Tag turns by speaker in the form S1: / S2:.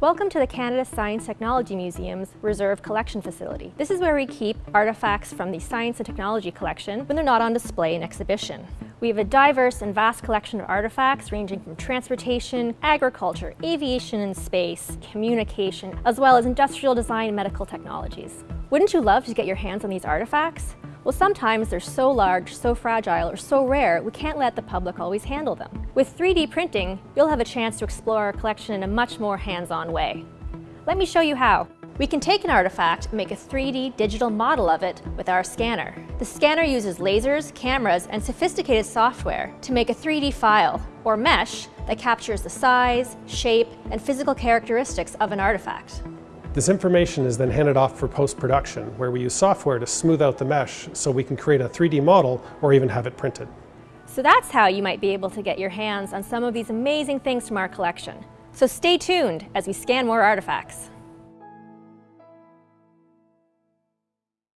S1: Welcome to the Canada Science Technology Museum's Reserve Collection Facility. This is where we keep artifacts from the Science and Technology Collection when they're not on display in exhibition. We have a diverse and vast collection of artifacts ranging from transportation, agriculture, aviation and space, communication, as well as industrial design and medical technologies. Wouldn't you love to get your hands on these artifacts? Well, sometimes they're so large, so fragile, or so rare, we can't let the public always handle them. With 3D printing, you'll have a chance to explore our collection in a much more hands-on way. Let me show you how. We can take an artifact and make a 3D digital model of it with our scanner. The scanner uses lasers, cameras, and sophisticated software to make a 3D file, or mesh, that captures the size, shape, and physical characteristics of an artifact.
S2: This information is then handed off for post-production, where we use software to smooth out the mesh so we can create a 3D model or even have it printed.
S1: So that's how you might be able to get your hands on some of these amazing things from our collection. So stay tuned as we scan more artifacts.